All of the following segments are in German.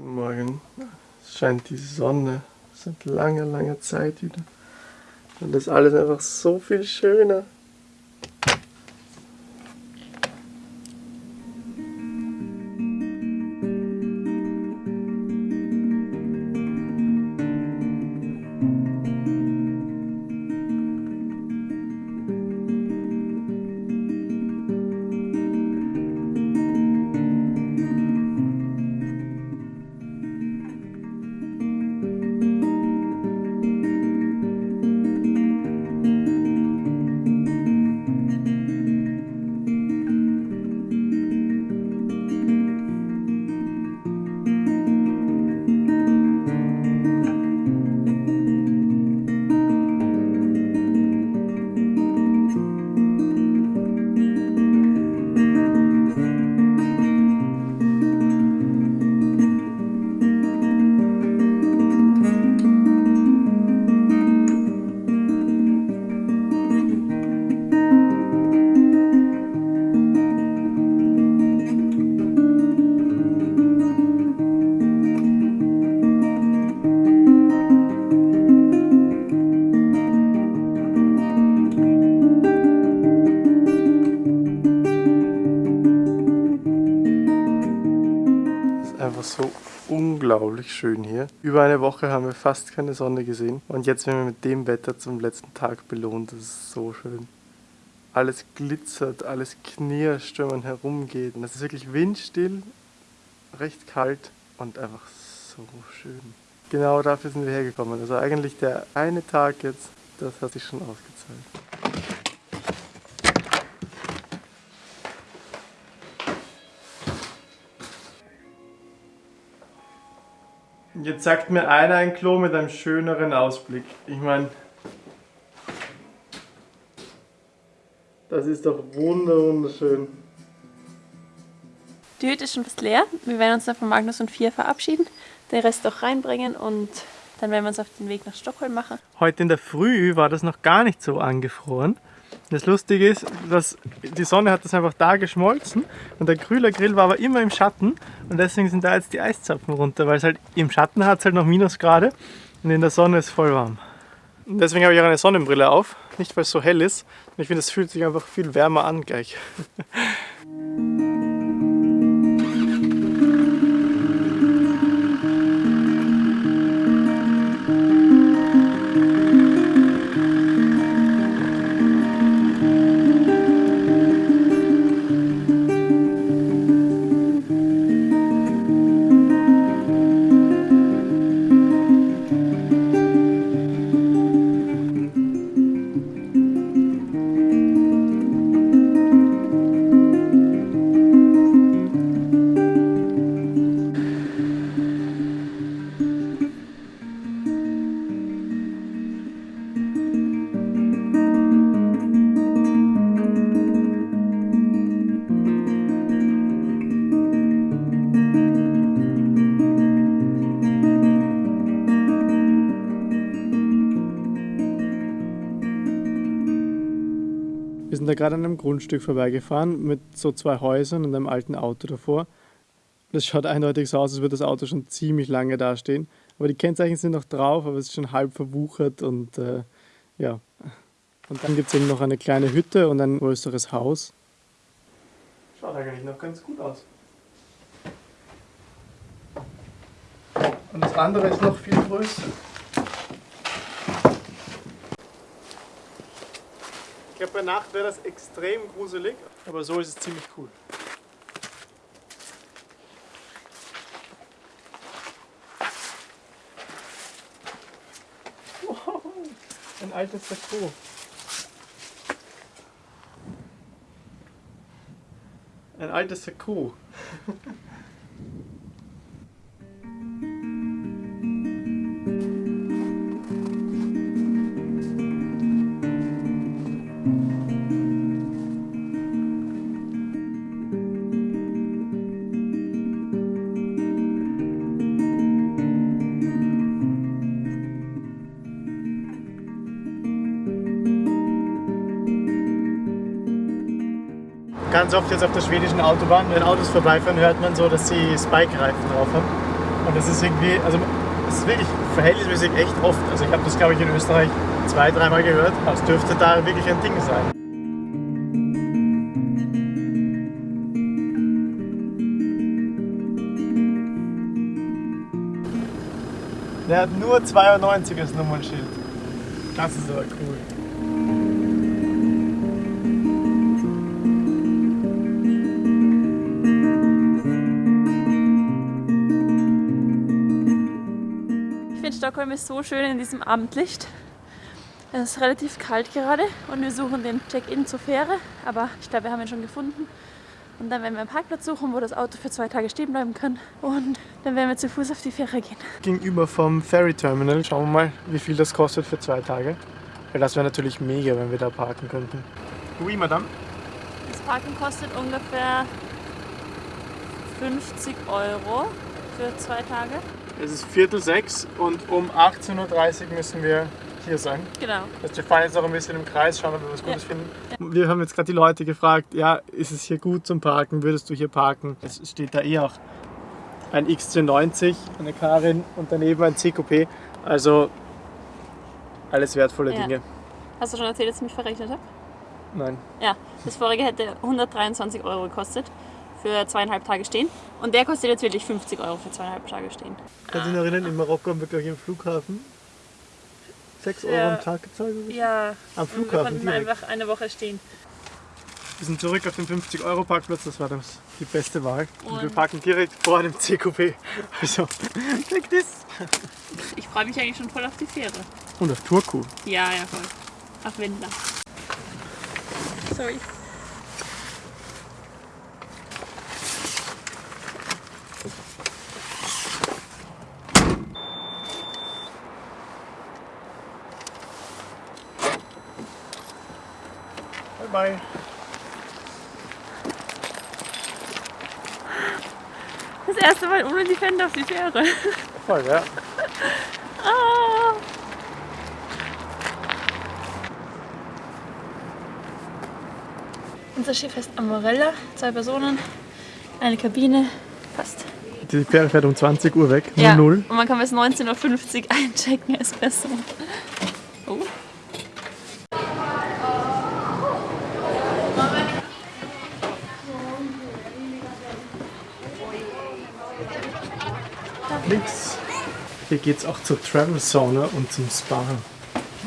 Guten Morgen. Es scheint die Sonne seit langer, langer Zeit wieder. Und das ist alles einfach so viel schöner. Einfach so unglaublich schön hier. Über eine Woche haben wir fast keine Sonne gesehen und jetzt werden wir mit dem Wetter zum letzten Tag belohnt. Das ist so schön. Alles glitzert, alles knirscht, wenn man herumgeht. Und es ist wirklich windstill, recht kalt und einfach so schön. Genau dafür sind wir hergekommen. Also eigentlich der eine Tag jetzt, das hat sich schon ausgezahlt. Jetzt sagt mir einer ein Klo mit einem schöneren Ausblick. Ich meine, das ist doch wunder wunderschön. Die Hütte ist schon fast leer. Wir werden uns dann von Magnus und Fia verabschieden, den Rest auch reinbringen und dann werden wir uns auf den Weg nach Stockholm machen. Heute in der Früh war das noch gar nicht so angefroren. Das Lustige ist, dass die Sonne hat das einfach da geschmolzen und der Grühler-Grill war aber immer im Schatten und deswegen sind da jetzt die Eiszapfen runter, weil es halt im Schatten hat es halt noch Minusgrade und in der Sonne ist voll warm. Deswegen habe ich auch eine Sonnenbrille auf, nicht weil es so hell ist. Ich finde, es fühlt sich einfach viel wärmer an gleich. da gerade an einem Grundstück vorbeigefahren mit so zwei Häusern und einem alten Auto davor. Das schaut eindeutig so aus, als würde das Auto schon ziemlich lange dastehen. Aber die Kennzeichen sind noch drauf, aber es ist schon halb verwuchert und äh, ja. Und dann gibt es eben noch eine kleine Hütte und ein größeres Haus. Schaut eigentlich noch ganz gut aus. Und das andere ist noch viel größer. Glaube, bei Nacht wäre das extrem gruselig, aber so ist es ziemlich cool. Wow, ein altes Sakko. Ein altes Sakko. Ganz oft jetzt auf der schwedischen Autobahn, wenn Autos vorbeifahren, hört man so, dass sie Spike-Reifen drauf haben. Und das ist irgendwie, also es ist wirklich verhältnismäßig echt oft. Also ich habe das glaube ich in Österreich zwei, dreimal gehört, aber es dürfte da wirklich ein Ding sein. Der hat nur 92 als Nummernschild. Das ist aber cool. Stockholm ist so schön in diesem Abendlicht. Es ist relativ kalt gerade und wir suchen den Check-in zur Fähre, aber ich glaube, wir haben ihn schon gefunden. Und dann werden wir einen Parkplatz suchen, wo das Auto für zwei Tage stehen bleiben kann. Und dann werden wir zu Fuß auf die Fähre gehen. Gegenüber vom Ferry Terminal schauen wir mal, wie viel das kostet für zwei Tage. Weil das wäre natürlich mega, wenn wir da parken könnten. Oui, Madame. Das Parken kostet ungefähr 50 Euro für zwei Tage. Es ist Viertel sechs und um 18.30 Uhr müssen wir hier sein. Genau. Das heißt, wir fahren jetzt noch ein bisschen im Kreis, schauen, ob wir was Gutes Ja. finden. Wir haben jetzt gerade die Leute gefragt, ja, ist es hier gut zum Parken? Würdest du hier parken? Es steht da eh auch ein XC90, eine Karin und daneben ein CQP. Also alles wertvolle Ja. Dinge. Hast du schon erzählt, dass ich mich verrechnet habe? Nein. Ja, das vorige hätte 123 Euro gekostet für zweieinhalb Tage stehen. Und der kostet jetzt wirklich 50 Euro für zweieinhalb Tage stehen. Kannst du dich noch erinnern, in Marokko haben wir gleich im Flughafen 6 Euro Ja. am Tag gezahlt? Ja, Am Flughafen direkt. einfach eine Woche stehen. Wir sind zurück auf den 50-Euro-Parkplatz, das war das, die beste Wahl. Und, wir Und- parken direkt vor dem CQP. Also, check this. Ich freue mich eigentlich schon voll auf die Fähre. Und auf Turku. Ja, ja, voll. Auf Wendler. Sorry. Bye. Das erste Mal ohne die Fender auf die Fähre. Voll, ja. Ah. Unser Schiff heißt Amorella, zwei Personen, eine Kabine, passt. Die Fähre fährt um 20 Uhr weg. 00. Ja, und man kann bis 19.50 Uhr einchecken, ist besser. Oh. Links. Hier geht's auch zur Travel Sauna und zum Spa.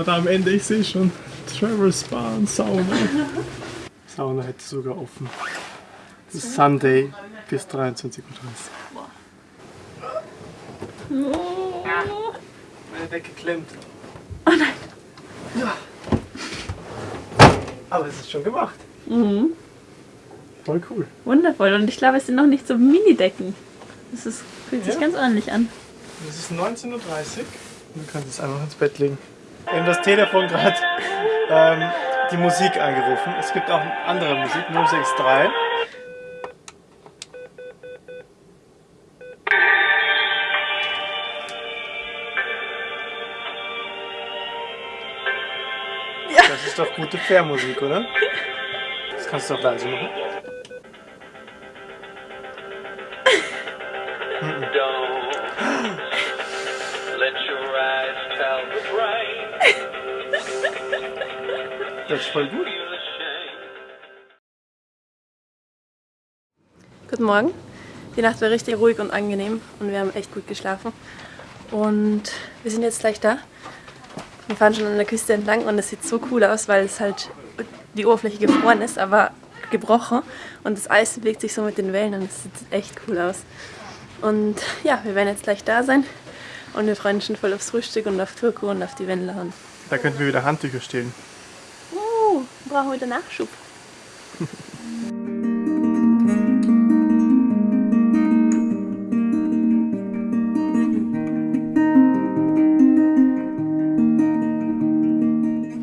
Oder am Ende, ich sehe schon. Travel Spa und Sauna. Sauna hätte sogar offen. Das ist Sunday bis 23.30 Uhr. Oh. Meine Decke klemmt. Oh nein. Ja. Aber es ist schon gemacht. Mhm. Voll cool. Wundervoll. Und ich glaube, es sind noch nicht so Mini-Decken. Das ist, fühlt sich Ja. ganz ordentlich an. Es ist 19.30 Uhr du kannst es einfach ins Bett legen. Wir haben das Telefon gerade ähm, die Musik angerufen. Es gibt auch andere Musik, 063. Das ist doch gute Fährmusik, oder? Das kannst du doch leise machen. Das ist voll gut. Guten Morgen. Die Nacht war richtig ruhig und angenehm und wir haben echt gut geschlafen. Und wir sind jetzt gleich da. Wir fahren schon an der Küste entlang und es sieht so cool aus, weil es halt die Oberfläche gefroren ist, aber gebrochen und das Eis bewegt sich so mit den Wellen und es sieht echt cool aus. Und ja, wir werden jetzt gleich da sein und wir freuen uns schon voll aufs Frühstück und auf Turku und auf die Wendler. Und Da könnten wir wieder Handtücher stehlen. Brauchen wir wieder Nachschub.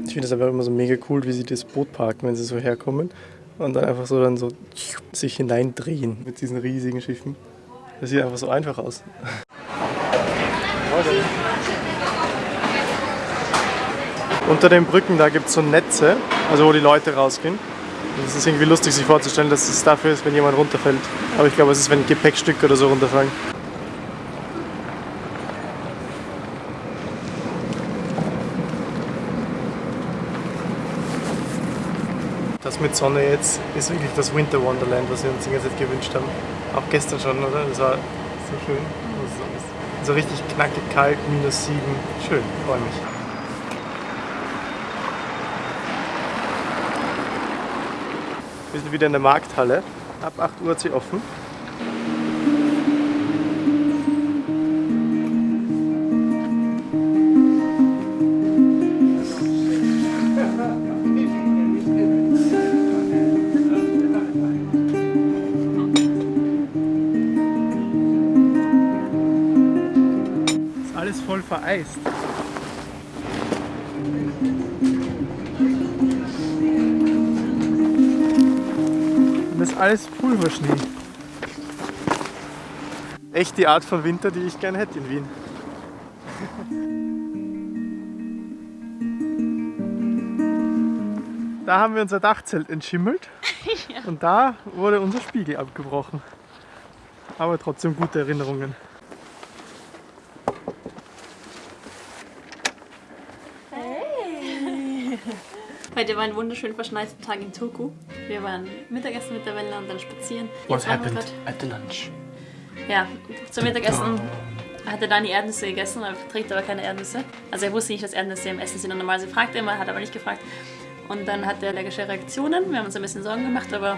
Ich finde es einfach immer so mega cool, wie sie das Boot parken, wenn sie so herkommen und dann einfach so dann so sich hineindrehen mit diesen riesigen Schiffen. Das sieht einfach so einfach aus. Unter den Brücken, da gibt es so Netze, also wo die Leute rausgehen. Es ist irgendwie lustig, sich vorzustellen, dass es dafür ist, wenn jemand runterfällt. Aber ich glaube, es ist, wenn Gepäckstücke oder so runterfallen. Das mit Sonne jetzt ist wirklich das Winter Wonderland, was wir uns die ganze Zeit gewünscht haben. Auch gestern schon, oder? Das war so schön. So richtig knackig kalt, minus sieben. Schön, freue mich. Wir sind wieder in der Markthalle. Ab 8 Uhr hat sie offen. Alles Pulverschnee. Echt die Art von Winter, die ich gerne hätte in Wien. Da haben wir unser Dachzelt entschimmelt und da wurde unser Spiegel abgebrochen. Aber trotzdem gute Erinnerungen. Heute war ein wunderschön verschneiter Tag in Turku. Wir waren Mittagessen mit der Welle und dann spazieren. What happened at the lunch? Ja, zum Mittagessen hatte Dani Erdnüsse gegessen, er verträgt aber keine Erdnüsse. Also er wusste nicht, dass Erdnüsse im Essen sind und normalerweise fragt er immer, hat aber nicht gefragt. Und dann hat er allergische Reaktionen. Wir haben uns ein bisschen Sorgen gemacht, aber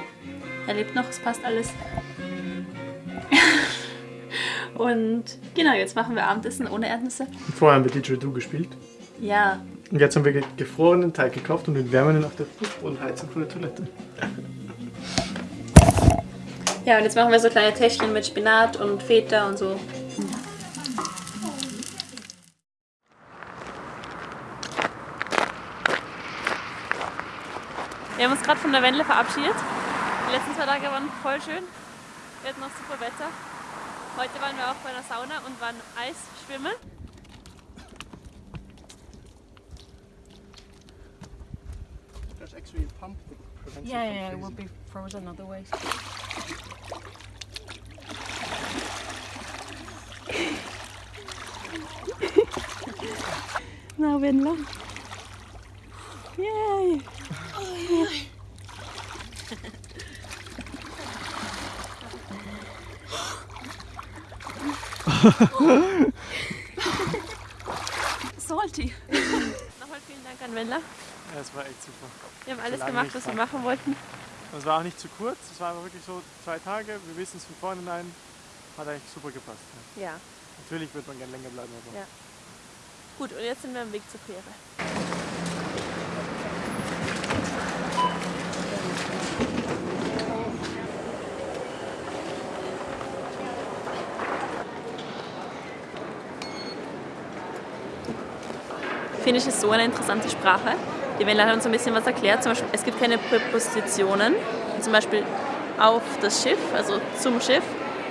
er lebt noch, es passt alles. und genau, jetzt machen wir Abendessen ohne Erdnüsse. Vorher haben wir Didgeridoo gespielt. Ja, Und jetzt haben wir ge- gefrorenen Teig gekauft und den wärmen wir auf der Fußbodenheizung von der Toilette. Ja, und jetzt machen wir so kleine Täschchen mit Spinat und Feta und so. Wir haben uns gerade von der Wendle verabschiedet. Die letzten zwei Tage waren voll schön. Wir hatten noch super Wetter. Heute waren wir auch bei einer Sauna und waren Eisschwimmen. pump that prevents yeah, it Yeah, it will be frozen otherwise. now we're long. Yay! Yeah. Salty. Nochmal vielen Dank an Wendler. Ja, es war echt super. Wir haben alles gemacht, was wir machen wollten. Es war auch nicht zu kurz, es war wirklich so zwei Tage. Wir wissen es von vornherein. Hat eigentlich super gepasst. Ja. Ja. Natürlich wird man gerne länger bleiben, aber Ja. Gut, und jetzt sind wir am Weg zur Fähre. Finnisch ist so eine interessante Sprache. Die Welle hat uns ein bisschen was erklärt. Zum Beispiel, es gibt keine Präpositionen. Zum Beispiel auf das Schiff, also zum Schiff,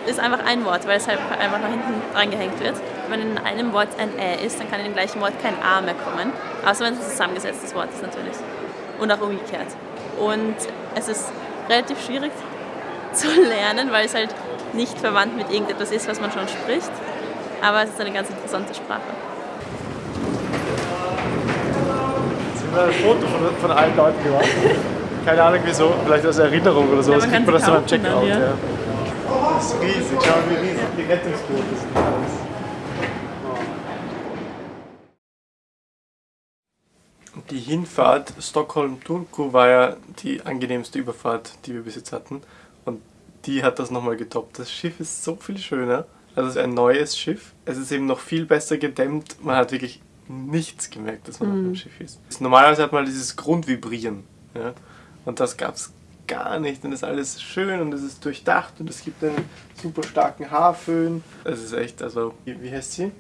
ist einfach ein Wort, weil es halt einfach nach hinten reingehängt wird. Wenn in einem Wort ein Ä ist, dann kann in dem gleichen Wort kein A mehr kommen. Außer wenn es ein zusammengesetztes Wort ist natürlich. Und auch umgekehrt. Und es ist relativ schwierig zu lernen, weil es halt nicht verwandt mit irgendetwas ist, was man schon spricht. Aber es ist eine ganz interessante Sprache. Jetzt haben wir ein Foto von, von allen Leuten gemacht. Keine Ahnung wieso, vielleicht als Erinnerung oder so. Ja, das man kriegt kann man das sie dann beim kaufen dann, Checkout. ja. Ja. Das ist riesig, schau mal wie riesig die Rettungsboote sind. Die Hinfahrt Stockholm-Turku war ja die angenehmste Überfahrt, die wir bis jetzt hatten. Und die hat das nochmal getoppt. Das Schiff ist so viel schöner. Also es ist ein neues Schiff. Es ist eben noch viel besser gedämmt. Man hat wirklich nichts gemerkt, dass man auf einem Schiff ist. Normalerweise hat man dieses Grundvibrieren. Ja? Und das gab es gar nicht. Und es ist alles schön und es ist durchdacht und es gibt einen super starken Haarföhn. Es ist echt, also, wie, wie heißt sie?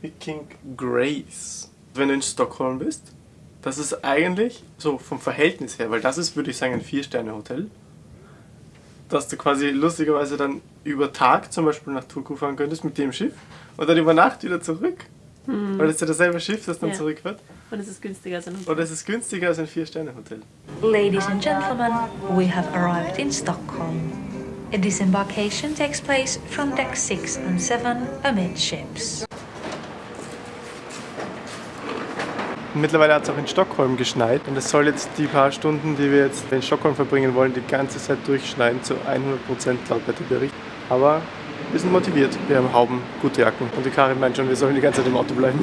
Viking Grace. Wenn du in Stockholm bist, das ist eigentlich so vom Verhältnis her, weil das ist, würde ich sagen, ein Vier-Sterne-Hotel. Dass du quasi lustigerweise dann über Tag zum Beispiel nach Turku fahren könntest mit dem Schiff und dann über Nacht wieder zurück. Weil es ist ja dasselbe Schiff, das dann Ja. zurückfährt. Und es ist günstiger als ein Hotel. Und es ist günstiger als ein Vier-Sterne-Hotel. Ladies and gentlemen, we have arrived in Stockholm. A disembarkation takes place from deck 6 and 7 amidships. Mittlerweile hat es auch in Stockholm geschneit und es soll jetzt die paar Stunden, die wir jetzt in Stockholm verbringen wollen, die ganze Zeit durchschneien zu 100% laut Wetterbericht. Aber wir sind motiviert, wir haben Hauben, gute Jacken und die Karin meint schon, wir sollen die ganze Zeit im Auto bleiben.